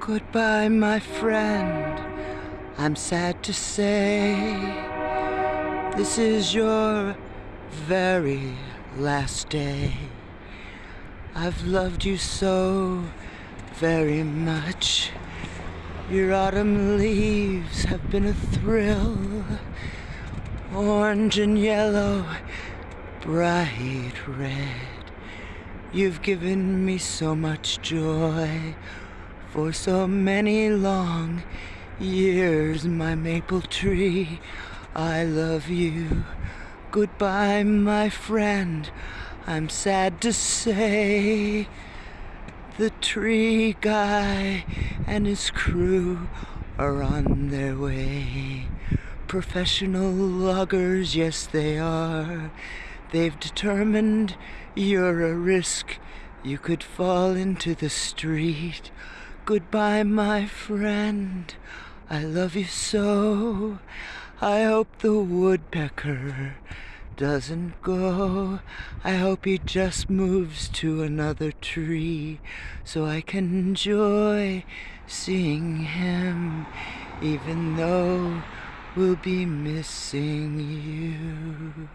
Goodbye, my friend. I'm sad to say this is your very last day. I've loved you so very much. Your autumn leaves have been a thrill. Orange and yellow, bright red. You've given me so much joy for so many long years, my maple tree. I love you. Goodbye, my friend. I'm sad to say the tree guy and his crew are on their way. Professional loggers, yes, they are. They've determined you're a risk. You could fall into the street. Goodbye, my friend. I love you so. I hope the woodpecker doesn't go. I hope he just moves to another tree so I can enjoy seeing him, even though we'll be missing you.